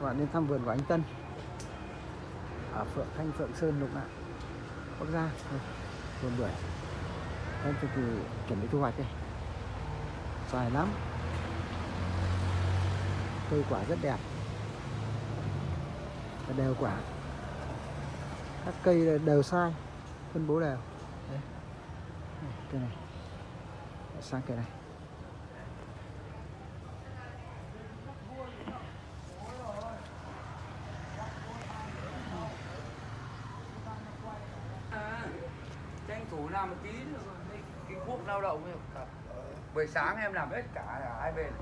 các bạn nên thăm vườn của anh Tân. Ở Phượng Thanh Phượng Sơn Lục Ngạn Bắc Giang vườn bưởi. Đang thời kỳ chuẩn bị thu hoạch đây dài lắm. Cây quả rất đẹp. Và đều quả. Các cây đều sai. Phân bố đều. Đây. Đây, cây này. Sang cây này tranh thủ làm một tí nữa rồi. Đây, cái quốc lao động ấy, cả buổi sáng em làm hết cả là hai bên.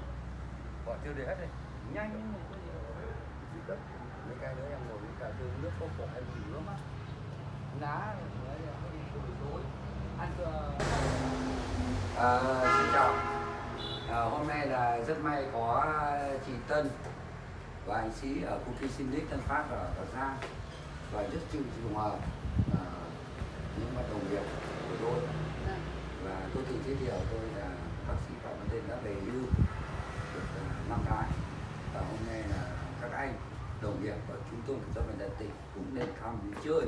Bỏ tiêu để hết đây nhanh. Mấy cái nữa em ngồi với cả đường nước có khổ em nghỉ nước á. Lá đi à, xin chào. À, hôm nay là rất may có chị Tân và anh sĩ ở công ty Sinic Tân Phát ở Bắc Giang. Và rất chịu trùng hợp à, những bạn đồng nghiệp của tôi. Và tôi tự giới thiệu tôi là bác sĩ Phạm Văn Tên đã về hưu được à, năm tháng và hôm nay là các anh đồng nghiệp ở trung tâm kiểm soát bệnh tật tỉnh cũng nên thăm đi chơi.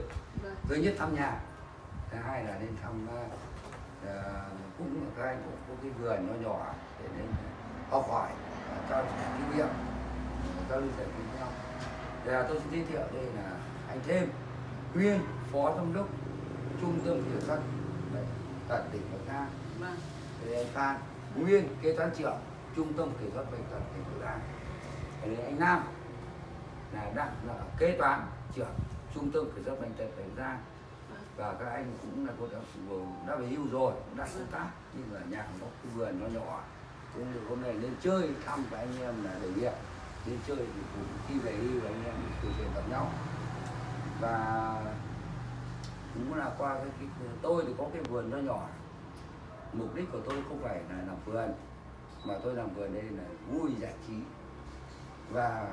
Thứ nhất thăm nhà thứ hai là nên thăm à, cũng các anh cũng có cái vườn nó nhỏ để nên học hỏi trao đổi kinh nghiệm giao lưu giải với nhau. Thì là tôi xin giới thiệu đây là anh thêm nguyên phó giám đốc trung tâm kiểm soát bệnh tật tỉnh Bắc Giang thì anh Phan nguyên kế toán trưởng trung tâm kiểm soát bệnh tật tỉnh Hậu Giang. Thì anh Nam là đang là kế toán trưởng trung tâm kiểm soát bệnh tật tỉnh Hậu Giang. Và các anh cũng là có đã, đã về hưu rồi cũng đã công tác. Nhưng mà nhà nó vườn nó nhỏ cũng được hôm nay lên chơi thăm các anh em là để việc lên chơi thì cũng khi về hưu anh em từ chuyện gặp nhau. Và cũng là qua cái, cái tôi thì có cái vườn nó nhỏ mục đích của tôi không phải là làm vườn mà tôi làm vườn đây là vui giải trí và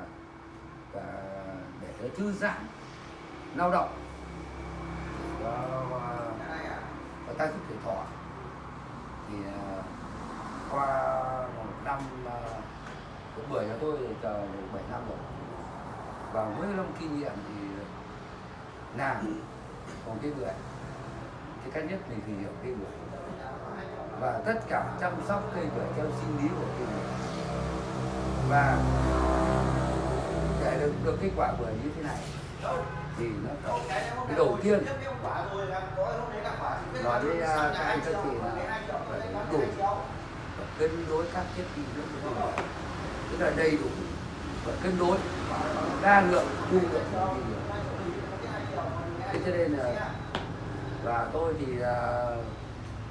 và để cho thư giãn lao động. Và, và, và ta giúp tuổi thọ. Thì à, qua một năm à, cũng bưởi cho tôi chờ được 7 năm rồi. Và với năm kinh nghiệm thì à, làm còn cái người thì cách nhất mình thì hiểu cây bưởi. Và tất cả chăm sóc cây bưởi theo sinh lý của cây bưởi. Và để được được kết quả bưởi như thế này, thì nó phải cái đầu tiên nói với à, các anh các chị là phải đủ và cân đối các chất dinh dưỡng của cây bưởi. Tức là đầy đủ và cân đối, đa lượng chu lượng của cây bưởi thế cho nên là và tôi thì là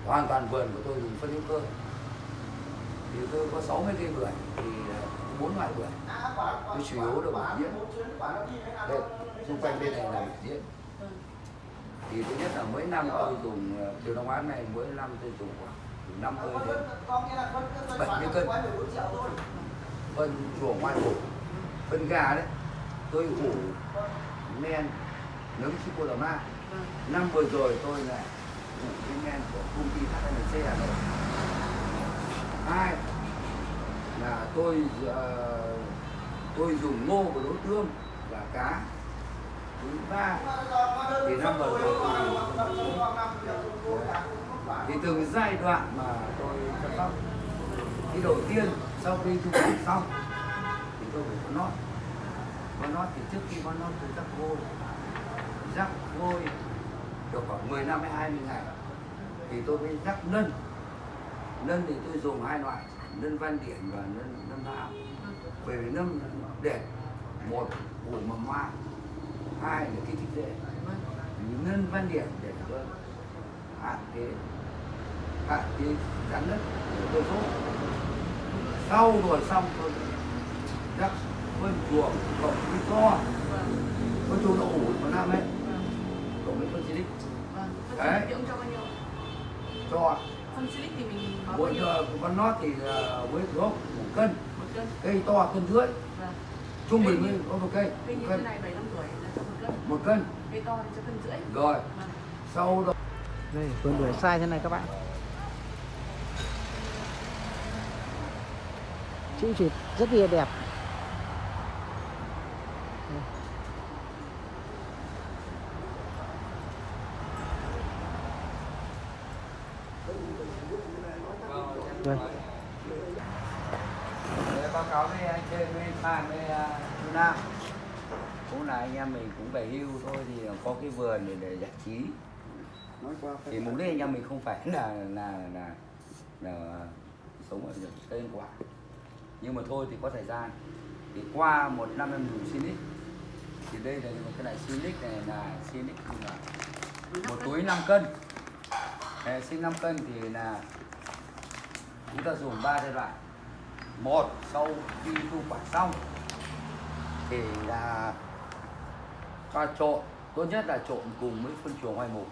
hoàn toàn vườn của tôi dùng phân hữu cơ. Thì tôi có 60 cây bưởi, thì à, bốn loại bưởi. Tôi chủ yếu là bưởi diễn. Đây, xung quanh bên này là bưởi diễn. Thì thứ nhất là mỗi năm tôi dùng điều đồng án này mỗi năm tôi dùng khoảng từ 50 đến 70 cân. Phân chuồng ngoài ủ phân gà đấy. Tôi ủ men, nấm chico đào ma năm vừa rồi tôi lại dùng cái men của công ty HNC Hà Nội. Hai là tôi uh, tôi dùng ngô của đối tương và cá. Thứ ba thì năm vừa rồi tôi dùng thì từng giai đoạn mà tôi chăm sóc. Thì đầu tiên sau khi thu hoạch xong thì tôi phải có nót. Có nót thì trước khi có nót tôi rắc vôi rắc vôi được khoảng 10 năm hay 20 ngày. Thì tôi mới rắc nân nân thì tôi dùng hai loại nân văn điển và nân nân hạo bởi vì nân điển một ủ mầm hoa hai là kích thích rễ nân văn điển để cho hạn chế hạn chế rắn đất để tôi sốt sau rồi xong tôi rắc phân chuồng cộng cái to. Có chuồng đậu ủ một năm ấy với phân silic đấy. cho phân silic thì mình có bao mỗi nhiêu? giờ con nót thì ờ, với thuốc một cân. Một cân. Cây to cân rưỡi. Vâng. Trung bình mới có một cây cây một như cân. thế này bảy năm tuổi là cho một cân. Một cân. Cây to thì cho cân rưỡi. Rồi. Vâng. Sau đó đây vườn bưởi sai thế này các bạn. Chữ chỉ rất là đẹp Đây. Để báo cáo với anh trên với Phan với uh, Nam. Cũng là anh em mình cũng về hưu thôi thì có cái vườn để, để giải trí. Nói qua thì mục đích anh em mình không phải là là là, là sống ở cây ăn quả nhưng mà thôi thì có thời gian. Thì qua một năm em dùng Sinic thì đây là một cái này Sinic này là Sinic là một túi 5 cân. Đấy, sinh 5 cân thì là chúng ta dùng ba giai đoạn. Một sau khi thu quả xong thì là cho trộn. Tốt nhất là trộn cùng với phân chuồng hoai mục.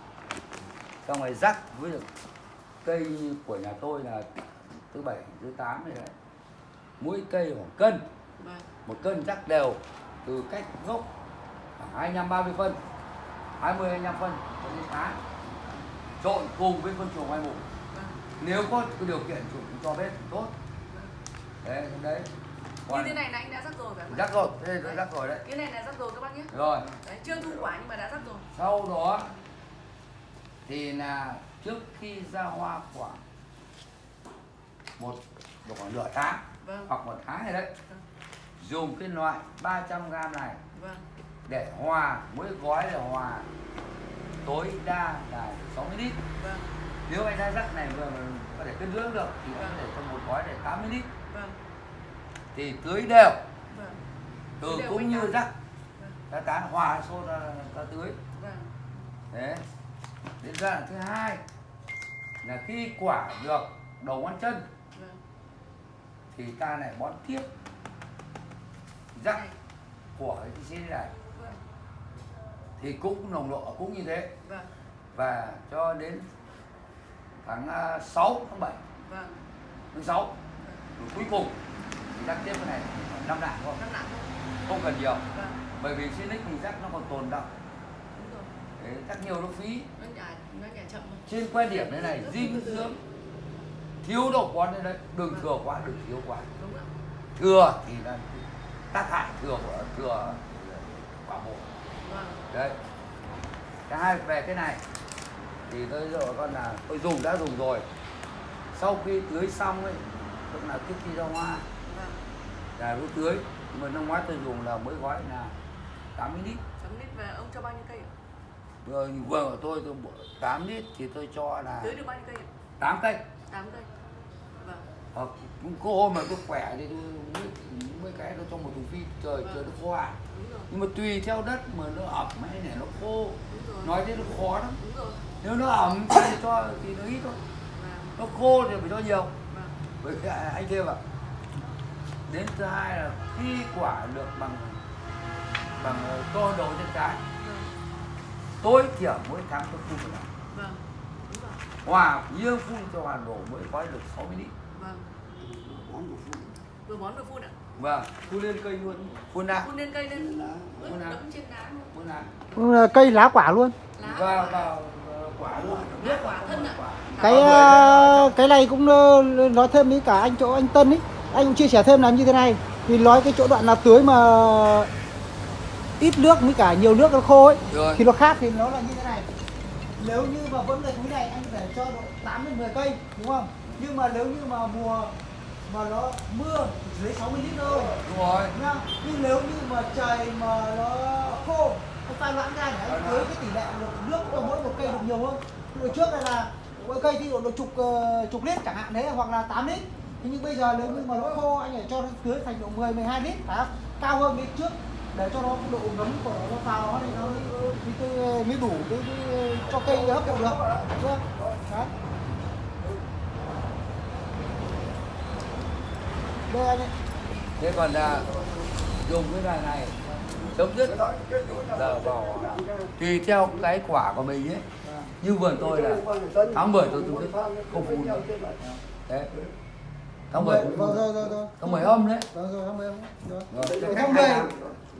Xong rồi rắc với được cây của nhà tôi là thứ bảy thứ tám này đấy. Mỗi cây khoảng cân. Vâng. một cân rắc đều từ cách gốc khoảng 25 30 phân. 20 25 phân. Cho đến tháng trộn cùng với phân chuồng hoai mục. Nếu có điều kiện chủ cho bếp thì tốt đấy đấy Như thế này là anh đã rắc rồi phải không? rắc rồi đây tôi rắc rồi đấy Cái này là rắc rồi các bác nhé. rồi Đấy, chưa thu quả nhưng mà đã rắc rồi. sau đó thì là trước khi ra hoa khoảng một độ khoảng nửa tháng Vâng. hoặc một tháng này đấy Vâng. dùng cái loại 300 g này Vâng. để hòa mỗi gói là hòa tối đa là 60 lít Vâng. Nếu anh ra rắc này vừa mà có thể cân dưỡng được thì anh có thể cho một gói để 80 lít Vâng. thì tưới đều Vâng. từ đều cũng như rắc Vâng. ta tán hòa xô ra, ra tưới Vâng. đấy đến giai đoạn thứ hai là khi quả được đầu ngón chân Vâng. thì ta lại bón tiếp rắc Này. của cái xin này Vâng. thì cũng nồng độ cũng như thế Vâng. và cho đến tháng à, 6 tháng 7 Vâng. tháng 6 rồi cuối cùng thì rắc tiếp cái này năm đạn thôi. Không cần nhiều. Vâng. bởi vì xin mình rắc nó còn tồn động Đúng rồi. Đấy, rắc nhiều nó phí. Trên quan điểm thế này dinh dưỡng thiếu độ quá đây đấy đừng thừa quá đừng thiếu quá. Thừa thì là tác hại thừa của thừa quả bộ Vâng. đấy. Cái hai về cái này thì tôi rồi con là tôi dùng đã dùng rồi sau khi tưới xong ấy tức là trước khi ra hoa Vâng. là tôi tưới mà năm ngoái tôi dùng là mỗi gói là 80 lít Chấm lít về ông cho bao nhiêu cây ạ? vừa vừa của tôi tôi bộ 8 lít thì tôi cho là Tưới được bao nhiêu cây ạ? 8 cây 8 cây. Vâng. cũng có hôm mà tôi khỏe thì tôi mấy, mấy cái tôi cho một thùng phi trời trời nó khô à nhưng mà tùy theo đất mà nó ẩm hay này nó khô nói thế nó khó lắm Đúng rồi. Nếu nó ẩm thì cho thì nó ít thôi Vâng. nó khô thì phải cho nhiều Vâng. bởi vì anh thêm ạ đến thứ hai là khi quả được bằng bằng ờ, to đầu trên trái Vâng. tối thiểu mỗi tháng tôi phun một lần Vâng. Đúng rồi. hòa riêng phun cho hoàn đổ mới gói được 60 lít Vâng. món của phụ Vừa bón vừa phun ạ. vâng phun lên cây luôn phun ra Phun lên cây lên. lá Phun nào? đẫm trên lá luôn. phun Ừ, là cây lá quả luôn Lá. vào vào ờ, cái Lá ờ, cái này cũng ờ, nói thêm với cả anh chỗ anh Tân ấy anh cũng chia sẻ thêm là như thế này. Vì nói cái chỗ đoạn nào tưới mà ít nước với cả nhiều nước nó khô ấy Rồi. thì nó khác thì nó là như thế này. Nếu như mà vẫn cái túi này anh để cho độ 8 đến 10 cây đúng không? Nhưng mà nếu như mà mùa mà nó mưa dưới 60 lít thôi. Đúng rồi? Nhưng nếu như mà trời mà nó khô anh pha loãng ra để anh với cái tỷ lệ lượng nước của mỗi một cây được nhiều hơn hồi trước này là mỗi cây thì độ, độ chục ờ, chục lít chẳng hạn đấy hoặc là 8 lít thế nhưng bây giờ nếu như mà lỗi khô anh phải cho nó tưới thành độ 10 12 lít phải không? cao hơn cái trước để cho nó độ ngấm của nó vào nó thì nó mới, mới, mới đủ cái, cái, cho cây hấp thụ được đúng? Đấy. đây anh ấy thế còn là dùng cái này này chấm dứt giờ vào tùy theo cái quả của mình ấy. Như vườn tôi là tháng 10 tôi dứt không phun đấy. Tháng 10 không vâng rồi rồi tháng 10 âm đấy. Vâng tháng 10 âm. Rồi Rồi, cái cách tháng hai 10 tháng.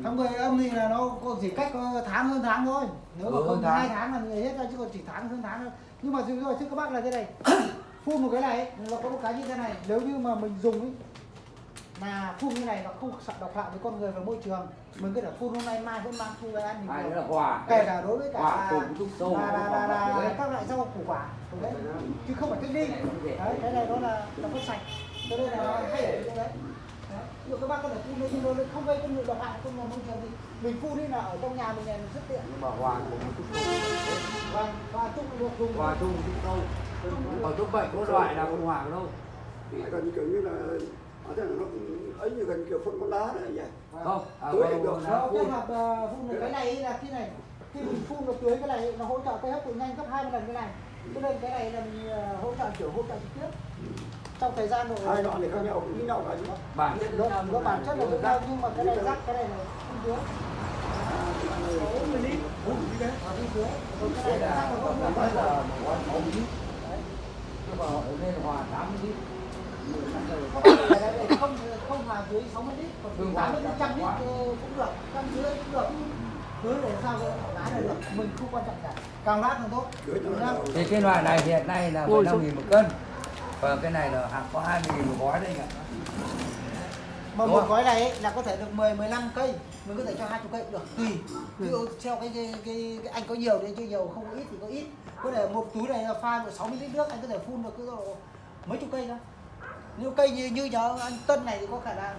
tháng 10 âm thì là nó có chỉ cách có tháng hơn tháng thôi. Nếu mà Ừ, không hai tháng. là người hết ra chứ còn chỉ tháng hơn tháng thôi. Nhưng mà rồi thưa các bác là thế này. Phun một cái này ấy, nó có một cái như thế này. Nếu như mà mình dùng ấy là phun như này nó không sợ độc hại với con người và môi trường. Mình có thể phun hôm nay mai vẫn mang thu về ăn là quả kể cả đối với cả quả cùng trúc là, là, là, là, các loại rau củ quả đấy. Chứ không phải cách đi đấy cái này nó là nó có sạch. Cho nên là hay ở chỗ đấy. Ví dụ các bác có thể phun lên nhưng nó không gây con người độc hại không là môi trường gì mình phun đi là ở trong nhà mình này mình rất tiện. Nhưng mà quả cùng trúc sâu. Vâng và chung được dùng. Quả chung trúc sâu. Còn thuốc bệnh có loại nào không hoàng đâu? Gần kiểu như là ở ấy như gần kiểu phân con lá này vậy không à, Tưới được. phun. kết hợp ờ, phun được cái này là cái này. Khi mình phun được tưới cái này nó hỗ trợ cây hấp thụ nhanh gấp 20 lần cái này. Cho nên cái này là mình ờ, hỗ trợ kiểu hỗ trợ trực tiếp. Trong thời gian độ hai đoạn này khác nhau như nhau cả chứ bản chất nó, bản chất là giống nhau nhưng mà cái này rắc cái này là phun tưới. Phun cái này là rắc là không phun tưới nhưng mà ở nên hòa tám lít không là không không hòa dưới 60 lít còn Hương từ hòa 80 đến trăm lít quá. ờ, cũng được trăm dưới cũng được tưới để sao lái là được mình không quan trọng cả càng lát càng tốt thì cái loại này hiện nay là Ôi 15 nghìn một cân. Và cái này là hạt có 20 nghìn một gói đây cả mà một gói này ấy, là có thể được 10 15 cây mình có thể cho 20 cây cũng được tùy. Ví dụ theo cái cái, cái, cái anh có nhiều thì cho nhiều không có ít thì có ít. Có thể một túi này là pha được 60 lít nước anh có thể phun được cứ độ mấy chục cây thôi nếu cây như như nhớ anh Tân này thì có khả năng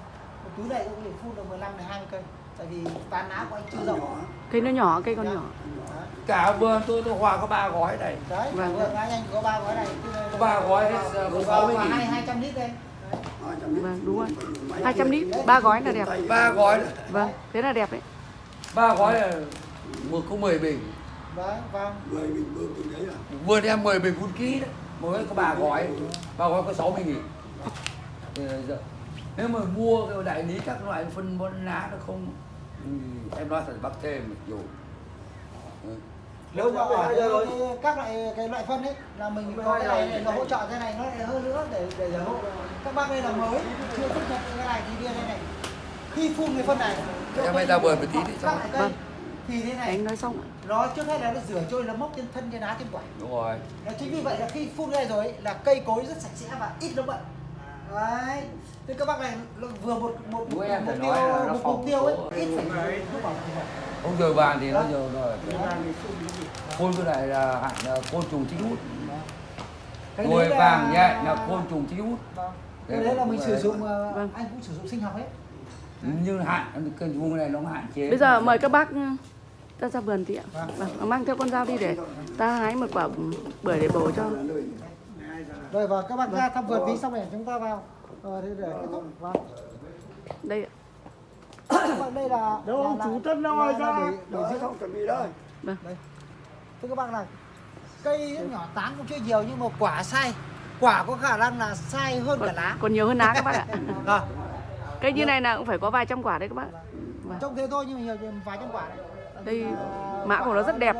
một túi này cũng có thể phun được 15 đến 20 cây tại vì tán lá của anh chưa rộng Cây nó nhỏ, cây con Dạ. nhỏ. Cả vườn tôi tôi hòa có ba gói này đấy Vâng. vâng anh anh có ba gói này Có ba gói hết, có 60 nghìn. hai hai trăm lít đây hai trăm lít Vâng, đúng rồi. Máy 200 kia. lít, ba gói là đẹp. ba gói này. Vâng, thế là đẹp đấy. ba gói là một có 10 bình vâng vâng mười nghìn bơm từng đấy à vườn em 10 bình phun ký đấy mỗi có ba gói ba gói có 60 nghìn giờ, nếu mà mua cái đại lý các loại phân bón lá nó không ừ, em nói thật bác thêm một dù. Ừ. nếu mà cái, cái, các loại cái loại phân ấy là mình có cái này này, nó hỗ trợ thế này nó lại hơn nữa để để, để hỗ các bác đây là mới chưa tiếp nhận cái này thì đưa đây này. Khi phun cái phân này cho Em hãy ra vườn một tí đi, cây Vâng. thì thế này Anh nói xong nó trước hết là nó rửa trôi nó mốc trên thân trên lá trên quả. Đúng rồi. Nó chính vì vậy là khi phun này rồi ấy, là cây cối rất sạch sẽ và ít nấm bệnh. Đấy. Thế các bác này vừa một một mục phải tiêu nói là nó một mục tiêu ấy ít phải không giờ vàng thì nó giờ rồi Đấy. phun cái này là hạn là côn trùng chính hút là- vàng nhẹ là côn trùng chính hút Vâng. Cái đấy là mình sử dụng ờ, Vâng. anh cũng sử dụng sinh học hết. nhưng hạn cái vùng này nó hạn chế Bây giờ mời các bác ừ, ta ra vườn tí ạ. Vâng. Vâng, mang theo con dao đi để ta hái một quả bưởi để bổ cho. Rồi và các bác ra thăm vườn tí xong rồi chúng ta vào. Ờ, thế để kết thúc. Vâng. Đây ạ. Các bác đây là Đâu, là- chủ là- Tân đâu rồi ra? để- để giữ không chuẩn bị đây. Thưa các bác là cây nhỏ tán cũng chưa nhiều nhưng mà quả sai quả có khả năng là sai hơn cả Còn, lá. còn nhiều hơn lá các bác ạ. Rồi. Cây như này là cũng phải có vài trăm quả đấy các bác. Vâng. trông thế thôi nhưng mà nhiều vài trăm quả đấy. Đây, mã của nó rất đẹp.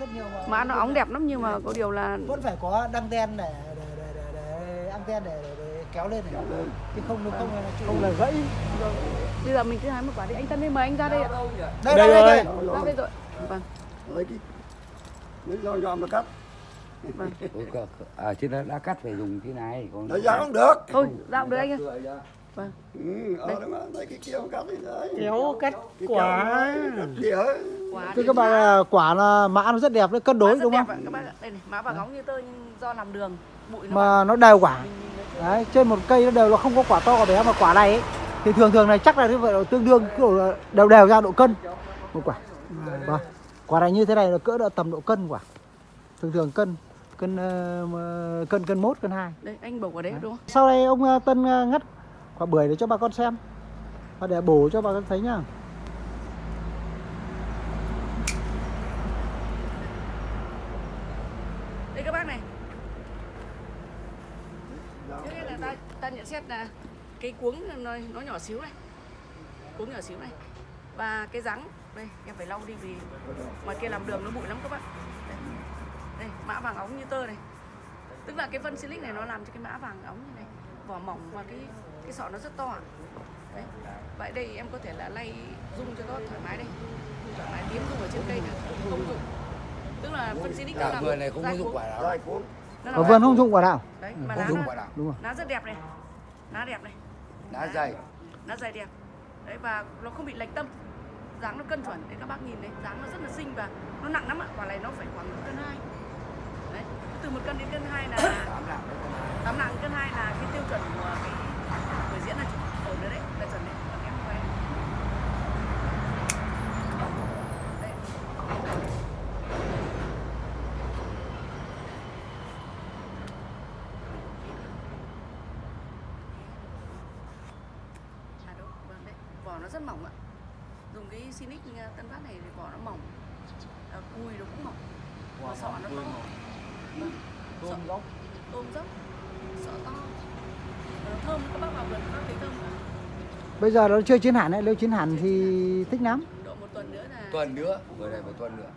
rất nhiều mà. Mã nó óng đẹp lắm nhưng mà có điều là vẫn phải có đăng để, để anten để, để, để kéo lên này chứ không nó không là không là gãy bây giờ mình cứ hái một quả đi. Anh Tân đi mời anh ra đây ạ. đây đây đây, đây. Ra đây rồi. Vâng, Lấy cái dòm nó cắt. vâng. à chứ đã, đã cắt phải dùng cái này còn Lấy dao không được. Thôi, dao được anh ơi. Vâng. Ừ, cái kia mà cắt đi đấy. kéo cắt quả. Quả thưa các bạn là quả là mã nó rất đẹp nó cân đối đúng không các ạ. Đây này, mã vàng óng như tơ nhưng do làm đường, mà nó đều quả. Đấy trên một cây nó đều là không có quả to quả bé mà quả này ấy, thì thường thường này chắc là như vậy là tương đương kiểu đều đều ra độ cân. Một quả. Vâng. Quả này như thế này là cỡ độ tầm độ cân quả. Thường thường cân cân mà- cân cân mốt cân hai. Đây, anh bổ quả đấy đúng không? sau đây ông ờ, Tân ờ, ngắt quả bưởi để cho bà con xem. Và để bổ cho bà con thấy nhá Đây các bác này. Trước hết là ta, là cái cuống nó, nó nhỏ xíu này. Cuống nhỏ xíu này. Và cái rắn, đây em phải lau đi vì ngoài kia làm đường nó bụi lắm các bác. Đây, đây mã vàng óng như tơ này. Tức là cái phân silic này nó làm cho cái mã vàng óng như này. Vỏ mỏng và cái cái sọ nó rất to. Đấy. Vậy đây em có thể là lay rung cho nó thoải mái đây. Thoải mái tiến rung ở trên cây này không dụng. Tức là phân silic nó cả làm vườn này không cuống. quả là ở vườn không dụng quả nào Đấy, mà không lá dùng nó- quả nào đúng rồi lá rất đẹp này lá đẹp này. Lá dày. Nó dày đẹp. Đấy và nó không bị lệch tâm. Dáng nó cân chuẩn. Đấy các bác nhìn đấy dáng nó rất là xinh và nó nặng lắm ạ. Quả này nó phải khoảng một cân hai. Đấy từ một cân đến cân hai là tám nặng cân hai. là cái tiêu chuẩn của cái người diễn là ổn rồi đấy là chuẩn đấy là kém không phải đây À đúng, vâng đấy. Vỏ nó rất mỏng ạ. Dùng cái Sinic uh, Tân Phát này thì vỏ nó mỏng. À, cùi nó cũng mỏng. Và sọ nó to. Vâng. Sọ, dốc tôm dốc. Sọ to. Và nó thơm các bác vào vườn các bác thấy thơm không? Bây giờ nó chưa chín hẳn đấy nếu chín hẳn thì thích lắm Độ một tuần nữa là tuần nữa bữa này phải tuần nữa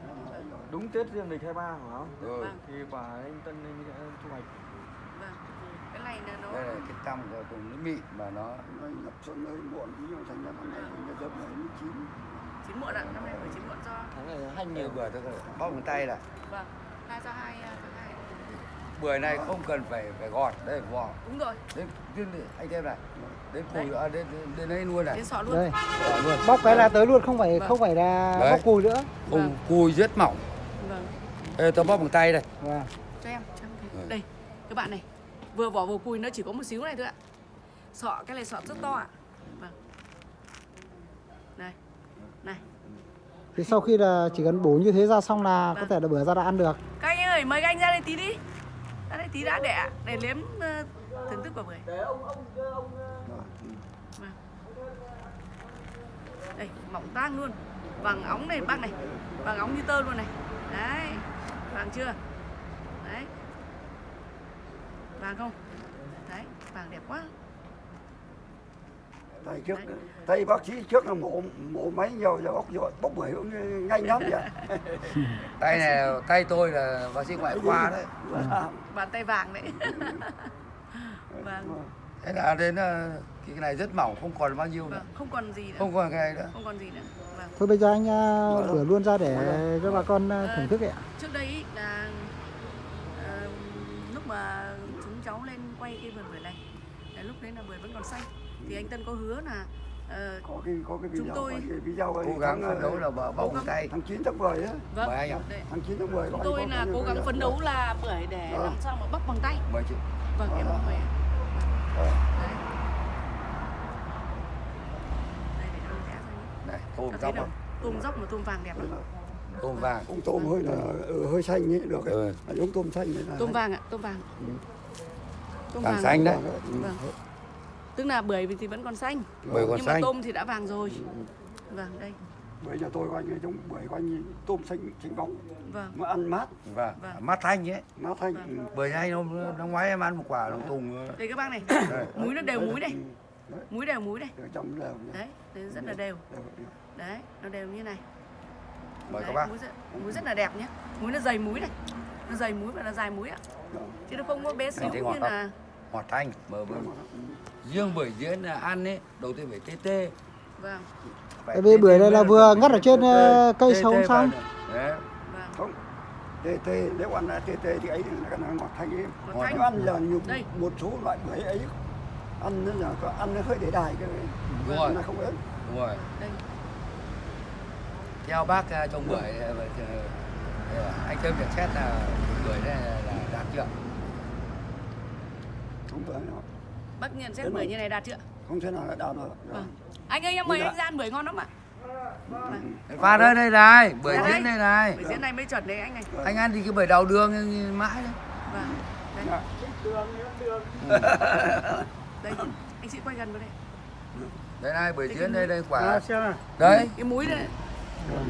đúng Tết dương lịch 23 phải không? ừ. Vâng. Thì quả anh Tân anh sẽ thu hoạch. vâng. Cái này là nó đây là cái tăm của cùng nó mịn mà nó Nó nhập xuân hơi muộn ví dụ thành ra nay thì nó dập này nó chín chín muộn ạ, năm nay phải chín muộn do Tháng này hành nhiều bữa tôi bóp bằng tay là vâng, hai do hai à, tháng hai. bữa này không cần phải phải gọt đây vỏ Đúng rồi, đến anh thêm này đến cùi à, đến, đến, đây luôn này đến sọ luôn. đây luôn bóc cái là tới luôn không phải Vâng. không phải là Đấy. bóc cùi nữa không Vâng. cùi rất mỏng Vâng. đây tôi bóp bằng tay đây và cho em cho em. Ừ. đây các bạn này vừa vỏ vừa cùi nó chỉ có một xíu này thôi ạ sọ cái này sọ rất to ạ vâng này này thì sau khi là chỉ cần bổ như thế ra xong là có Vâng. thể là bữa ra đã ăn được các anh ơi mời các anh ra đây tí đi đây tí đã đẻ. Để nếm ờ, thưởng thức quả bưởi vâng. đây mỏng tang luôn. Vàng óng này bác này. Vàng óng như tơ luôn này. Đấy vàng chưa? Đấy. Vàng không? Đấy vàng đẹp quá Thầy trước thầy bác sĩ trước là mổ mổ máy nhiều giờ bóc rồi bóc bưởi cũng nhanh lắm vậy. Tay này tay tôi là bác sĩ ngoại khoa đấy. Bàn tay vàng đấy. Vâng. Thế là đến ờ, cái này rất mỏng không còn bao nhiêu nữa. Vâng không còn gì nữa. Không còn cái này nữa. Không còn gì nữa. Vâng. Thôi bây giờ anh rửa luôn ra để cho bà con uh, thưởng thức ạ. trước đây là ờ, lúc mà chúng cháu lên quay cái vườn bưởi này lúc đấy là bưởi vẫn còn xanh thì anh Tân có hứa là ờ, có cái có cái Chúng video tôi có cái video ấy, cố gắng phấn đấu là bó bóc bằng tay. tháng 9 tháng 10 á. Vâng Mời anh ạ. tháng 9 tháng 10 có chúng tôi là cố gắng phấn đấu là bưởi để Vâng. làm sao mà bóc bằng tay. Mời chị. Vâng em mời. Vâng. đây tôm dốc tôm dốc mà tôm vàng đẹp lắm. Tôm vàng. Ông tôm hơi là ừ, hơi xanh ấy được ấy. Ừ. À, giống tôm xanh đấy là tôm vàng ạ tôm vàng. Tôm vàng xanh đấy. Vâng tức là bưởi thì vẫn còn xanh. Bưởi còn nhưng mà xanh. tôm thì đã vàng rồi. Vâng đây. Bưởi nhà tôi anh ấy giống bưởi anh ấy tôm xanh xanh bóng. Vâng. Mà ăn mát. Vâng. Vâng. mắt thanh ấy mát thanh. Vâng. ừ. bưởi này hôm năm ngoái em ăn một quả đồng tùng ờ, đây các bác này. đây. múi nó đều múi này Đấy. múi đều múi nhá. đấy đấy rất là đều đấy nó đều như này. Mời các bác. múi rất, múi rất là đẹp nhé. Múi nó dày múi này. Nó dày múi và nó dài múi ạ. Chứ nó không có bé xíu như là ngọt thanh mờ bưởi riêng bưởi diễn là ăn ấy đầu tiên phải tê tê. Vâng. Tại vì bưởi này là vừa ngắt ở trên Tê, ờ, cây tê xong. Vâng. Không tê tê nếu ăn là tê tê thì ấy là cái ngọt thanh ấy. Nếu ăn là nhiều Đây. một số loại bưởi ấy ăn nó là có ăn nó hơi để đài cái rồi. nó không ớt đúng rồi. Đây. Theo bác ờ, trồng bưởi ờ, anh thêm nhận xét là bưởi này là đạt chưa không phải nó bác nhận xét bưởi như này đạt chưa? không thể nào là đào được. Vâng. Anh ơi em mời Dạ. anh ra ăn bưởi ngon lắm ạ. Pha đây đây này bưởi diễn đây. này. Bưởi diễn này mới chuẩn đấy anh này anh ăn thì cái bưởi đào đường mãi đấy vâng. Đây. Dạ. đây anh chị quay gần vào đây. Đây này bưởi diễn đây đây quả. Xem này đấy cái múi đây.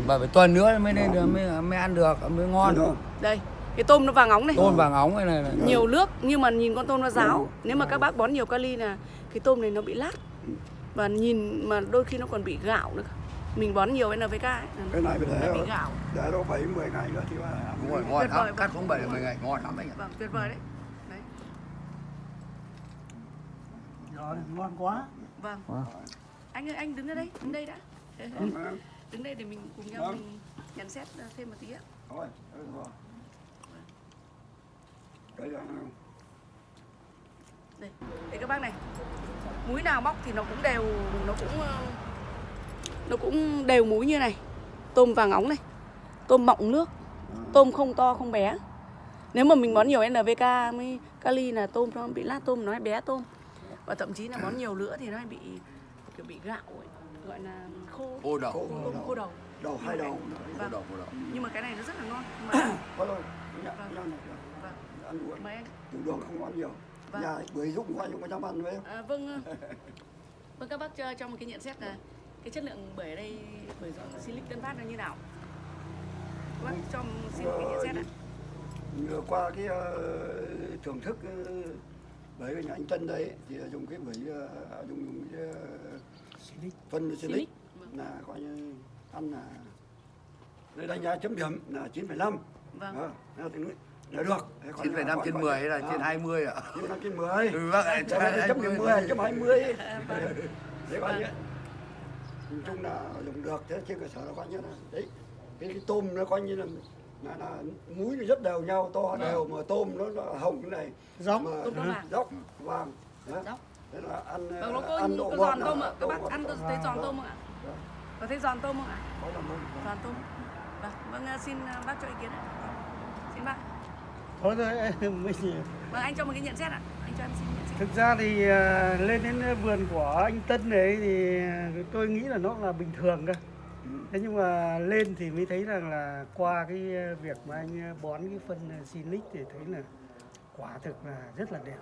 Mà phải tuần nữa mới nên được mới, mới ăn được mới ngon. Đây cái tôm nó vàng óng này. Tôm vàng óng này này, này. nhiều nước nhưng mà nhìn con tôm nó ráo. Nếu mà các bác bón nhiều kali là cái tôm này nó bị lát. Và nhìn mà đôi khi nó còn bị gạo nữa. Mình bón nhiều NPK ấy, cái này phải nó để bị gạo. để đâu bảy mười ngày nữa thì là ăn đúng rồi ngon. Lắm cắt không bảy mười ngày ngon lắm anh ạ vâng tuyệt vời đấy. Đấy. Rồi ngon quá. Vâng. Wow. anh ơi anh đứng ở đây đứng đây đã. Vâng. đứng đây để mình cùng nhau Vâng. mình nhận xét thêm một tí ạ đây đây các bác này. Múi nào bóc thì nó cũng đều nó cũng ờ, nó cũng đều múi như này. Tôm vàng óng này tôm mọng nước tôm không to không bé. Nếu mà mình bón nhiều NPK mới kali là tôm nó bị lát tôm nó bé tôm. Và thậm chí là bón nhiều nữa thì nó bị kiểu bị gạo ấy, gọi là khô. Ô đầu. tôm khô đầu. Đầu hai đầu. đầu, ô đầu. nhưng mà cái này nó rất là ngon. Mà ăn uống. Mời anh. Tiểu đường không ăn nhiều. Vâng. nhà bưởi dụng qua dụng có dám ăn với em? À, vâng ờ, vâng các bác cho, cho một cái nhận xét là cái chất lượng bưởi ở đây bưởi do Silic Tân Phát nó như nào? Các bác cho xin một cái nhận xét ạ. Vừa qua cái ờ, thưởng thức bưởi của nhà anh Tân đấy thì dùng cái bưởi ờ, dùng dùng cái ờ, phân Silic. Vâng. là coi như ăn là đây đánh giá chấm điểm là 9,5 Vâng. Đó, được. Thế còn 9,5 còn- trên còn- 10 hay là à, trên 20 ạ? 9,5 trên 10 Ừ, trên điểm 20. 10, chấm 20 À, vâng. Đấy coi như Nói chung là dùng được thế trên cơ sở nó coi như là đấy. Cái, cái tôm nó coi như là là, là múi nó rất đều nhau to đều mà tôm nó, nó hồng cái này. Dốc. mà Tôm nó vàng. dốc vàng. Dốc. thế là ăn Vâng, nó có, ăn độ có giòn tôm ạ các bác ăn là- có thấy giòn tôm không ạ. Vâng. có thấy giòn tôm không ạ? Giòn tôm. Vâng vâng xin bác cho ý kiến ạ Thôi rồi, mình vâng anh cho một cái nhận xét ạ anh cho em xin nhận xét Thực ra thì à, lên đến vườn của anh Tân đấy thì tôi nghĩ là nó là bình thường cơ. Thế nhưng mà lên thì mới thấy rằng là qua cái việc mà anh bón cái phân Sinic thì thấy là quả thực là rất là đẹp.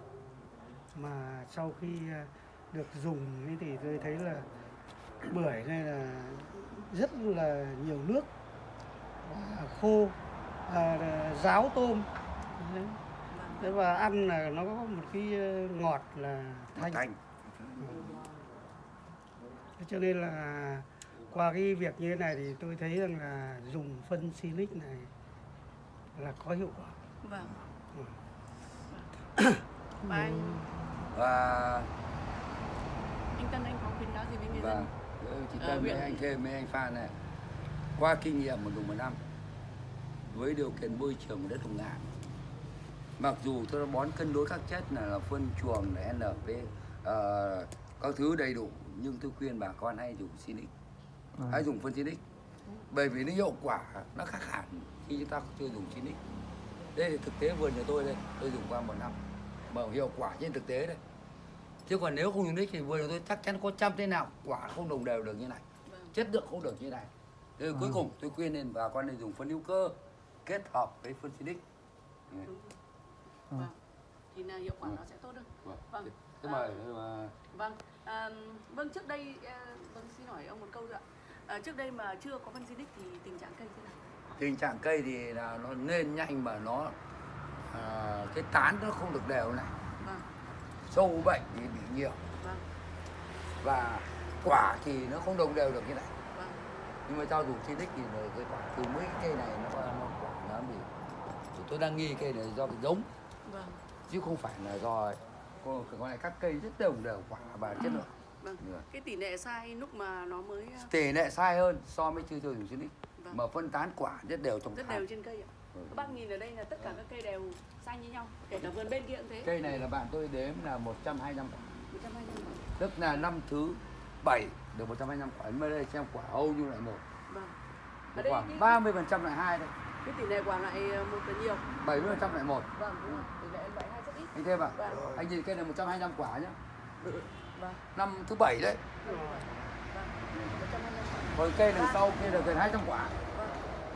Mà sau khi à, được dùng thì tôi thấy là bưởi này là rất là nhiều nước và khô à, ráo tôm Đấy. Thế và ăn là nó có một cái ờ, ngọt là thanh. Thanh. Thế cho nên là qua cái việc như thế này thì tôi thấy rằng là dùng phân silic này là có hiệu quả. vâng Ừ. và anh Và anh Tân anh có khuyến cáo gì với người dân chỉ Ờ, cần mấy huyện- anh thêm mấy anh Phan này qua kinh nghiệm một dùng một năm với điều kiện môi trường của đất Hồng Ngạn mặc dù tôi đã bón cân đối các chất là, là phân chuồng là NP ờ, các thứ đầy đủ nhưng tôi khuyên bà con hay dùng Sinic hãy dùng phân Sinic bởi vì nó hiệu quả nó khác hẳn khi chúng ta chưa dùng Sinic đây là thực tế vườn nhà tôi đây tôi dùng qua một năm mà hiệu quả trên thực tế đây. Chứ còn nếu không dùng nick thì vườn của tôi chắc chắn có trăm thế nào quả không đồng đều được như này. Vâng. chất lượng không được như này. Thế cuối cùng tôi khuyên nên bà con nên dùng phân hữu cơ kết hợp với phân xinic vâng. Thì là hiệu quả nó sẽ tốt hơn. Vâng. thế À. mà mà- Vâng, à, vâng trước đây à, vâng xin hỏi ông một câu nữa. À, trước đây mà chưa có phân Silic thì tình trạng cây thế nào? tình trạng cây thì là nó lên nhanh mà nó à, cái tán nó không được đều này. Vâng, sâu bệnh thì bị nhiều. Vâng, và quả thì nó không đồng đều được như này. Vâng, nhưng mà cho dùng xinic thì là cái quả từ mấy cái cây này nó nó quả nó bị thì tôi đang nghi cây này do cái giống. vâng, chứ không phải là do còn lại các cây rất đồng đều quả và chất lượng vâng. Được. Cái tỷ lệ sai lúc mà nó mới à, tỷ lệ sai hơn so với chưa dùng xinic Vâng. mà phân tán quả rất đều trong rất tháng. đều trên cây ạ. Ừ. Các bác nhìn ở đây là tất cả các cây đều xanh như nhau, kể cả vườn bên kia cũng thế. cây này là bạn tôi đếm là 125 quả 125 quả. tức là năm thứ bảy được 125 quả mới đây xem quả hầu như lại một Vâng. Ở đây khoảng cái, 30 phần trăm lại hai đây cái tỷ lệ quả lại à, một là nhiều. 70 phần trăm lại một Vâng, đúng rồi. Tỷ lệ ít. Anh thêm ạ Vâng. anh nhìn cây này 125 quả nhá Vâng. năm thứ bảy đấy Vâng. 125 quả. còn cây đằng sau kia là gần 200 quả Vâng.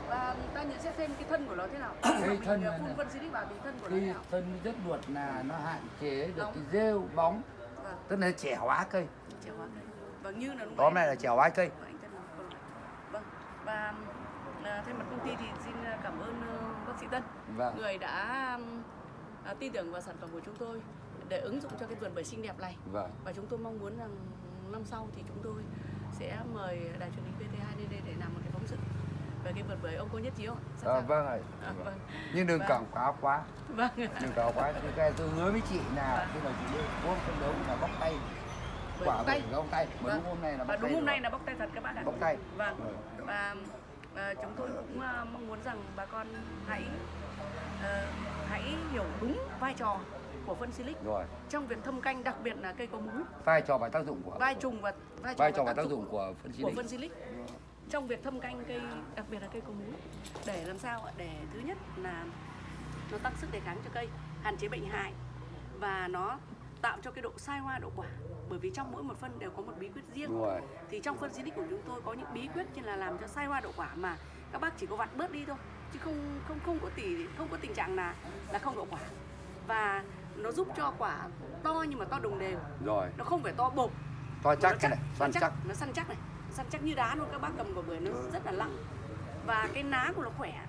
Và ta nhận xét thêm cái thân của nó thế nào? Cái thân à, này phun phân Silic vào thì thân của nó thế nào? thân rất luột là nó hạn chế được Bóng. cái rêu bóng Vâng. tức là trẻ hóa cây Chèo hóa cây. Vâng như là tóm lại là trẻ hóa cây Vâng, vâng. Vâng. Và à, thay mặt công ty thì xin à, cảm ơn ờ, bác sĩ Tân vâng người đã à, tin tưởng vào sản phẩm của chúng tôi để ứng dụng cho cái vườn bưởi xinh đẹp này vâng và chúng tôi mong muốn rằng năm sau thì chúng tôi sẽ mời đài truyền hình VT2 lên đây để làm một cái phóng sự về cái vườn bưởi ông có nhất trí không? Sẵn à, vâng ạ À, vâng. nhưng đừng Vâng. quảng cáo quá Vâng. đừng quảng quá thì cái tôi hứa với chị là khi mà chị uống phân đấu là bóc tay Bưởi quả tay. bóc tay mà Vâng. đúng hôm nay là và bóc đúng tay hôm nay là bóc tay thật các bạn ạ bóc tay vâng Ừ. và à, chúng tôi cũng à, mong muốn rằng bà con hãy ờ, hãy hiểu đúng vai trò của phân silic rồi. trong việc thâm canh đặc biệt là cây có múi vai trò và tác dụng của vai trùng và vai trò, vai trò và tác dụng của phân của silic. phân silic trong việc thâm canh cây đặc biệt là cây có múi để làm sao ạ? để thứ nhất là nó tăng sức đề kháng cho cây hạn chế bệnh hại và nó tạo cho cái độ sai hoa độ quả. Bởi vì trong mỗi một phân đều có một bí quyết riêng. Đúng rồi. Thì trong phân Silic của chúng tôi có những bí quyết như là làm cho sai hoa đậu quả mà các bác chỉ có vặt bớt đi thôi chứ không không không có tỷ không có tình trạng là là không đậu quả. Và nó giúp cho quả to nhưng mà to đồng đều. Rồi. Nó không phải to bột. To chắc cái này săn chắc nó săn chắc này. Săn chắc như đá luôn các bác cầm quả bưởi nó rất là lặng. Và cái ná của nó khỏe.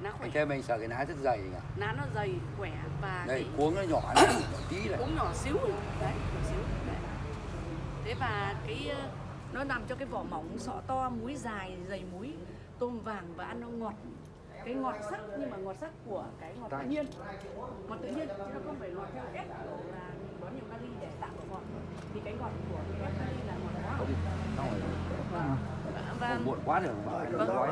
Ná khỏe. Kia mình sợ cái lá rất dày nhỉ? Ná nó dày khỏe và đây cái cuống nó nhỏ này nhỏ tí này. Cũng nhỏ xíu đấy nhỏ xíu đấy. thế và cái ờ, nó làm cho cái vỏ mỏng sọ to múi dài dày múi tôm vàng và ăn nó ngọt cái ngọt sắc nhưng mà ngọt sắc của cái ngọt tự nhiên. Ngọt tự nhiên chứ nó không phải ngọt theo ép là mình bón nhiều kali để tạo ngọt. Thì cái ngọt của cái ép kali là ngọt hóa và Không muộn quá rồi Vâng. nói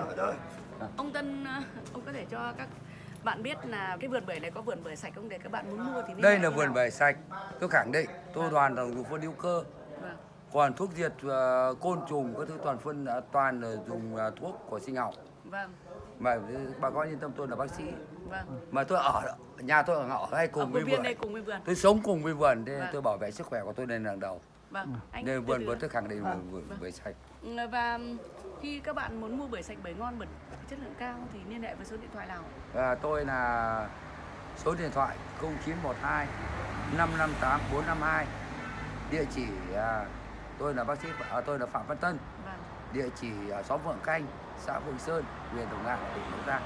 ông Tân ờ, ông có thể cho các bạn biết là cái vườn bưởi này có vườn bưởi sạch không? Để các bạn muốn mua thì đây là vườn bưởi sạch. Tôi khẳng định tôi đoàn là dùng phân hữu cơ. vâng còn thuốc diệt ờ, côn trùng các thứ toàn phân ờ, toàn là dùng ờ, thuốc của sinh học. Vâng. Mà bà con yên tâm tôi là bác sĩ. Vâng. Mà tôi ở nhà tôi ở ở hay cùng với vườn. cùng với vườn. Tôi sống cùng với vườn nên Vâng. tôi bảo vệ sức khỏe của tôi lên hàng đầu. Vâng. Anh nên từ vườn vườn tôi khẳng định là vườn bưởi sạch. Ừ, và khi các bạn muốn mua bưởi sạch bưởi ngon bưởi chất lượng cao thì liên hệ với số điện thoại nào? Và tôi là số điện thoại 0912 558 452 địa chỉ à, tôi là bác sĩ à, tôi là Phạm Văn Tân. Vâng. Địa chỉ ở xóm Vượng Canh xã Vượng Sơn huyện Đồng Nai tỉnh Bắc Giang.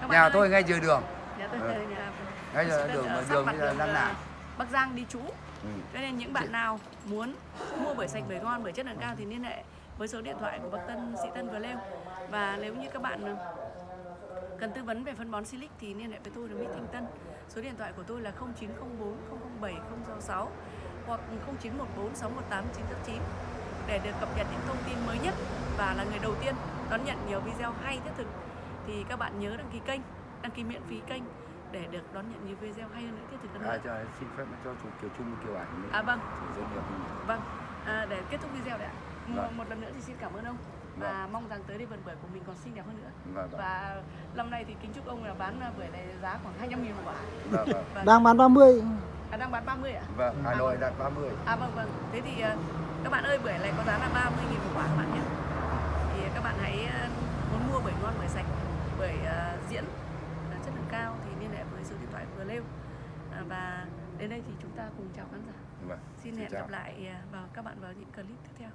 Vâng. Nhà ơi, tôi ngay dưới đường. Nhà tôi Ừ. nhà Ngay sĩ đường- ở đường bây giờ đang ờ. Bắc Giang đi trú. Ừ. cho nên những bạn nào muốn mua bưởi sạch bưởi ngon bưởi chất lượng cao thì liên hệ với số điện thoại của bác Tân sĩ Tân vừa nêu. Và nếu như các bạn ờ, cần tư vấn về phân bón Silic thì liên hệ với tôi là Mỹ Thanh Tân. Số điện thoại của tôi là 0904 007 066 hoặc 0914 618 989 để được cập nhật những thông tin mới nhất và là người đầu tiên đón nhận nhiều video hay thiết thực thì các bạn nhớ đăng ký kênh đăng ký miễn phí kênh để được đón nhận nhiều video hay hơn nữa thiết thực hơn à, nữa cho, xin phép cho chủ kiểu chung kiểu ảnh. À, vâng. Chủ doanh nghiệp mình. Vâng, à, để kết thúc video đấy ạ. Một, Vâng. một lần nữa thì xin cảm ơn ông và mong rằng tới đây vườn bưởi của mình còn xinh đẹp hơn nữa. Vâng, vâng. Và năm nay thì kính chúc ông là bán bưởi này giá khoảng 200 nghìn một quả. Vâng, vâng. Vâng. đang bán 30 À, đang bán 30 ạ? Vâng, Hà Nội đặt 30. À vâng vâng. Thế thì ờ, các bạn ơi bưởi này có giá là 30 nghìn một quả các bạn nhé. Thì các bạn hãy ờ, muốn mua bưởi ngon bưởi sạch, bưởi ờ, diễn ờ, chất lượng cao thì liên hệ với số điện thoại vừa nêu. À, và đến đây thì chúng ta cùng chào khán giả. Vâng. Xin Xin hẹn chào. gặp lại ờ, vào các bạn vào những clip tiếp theo.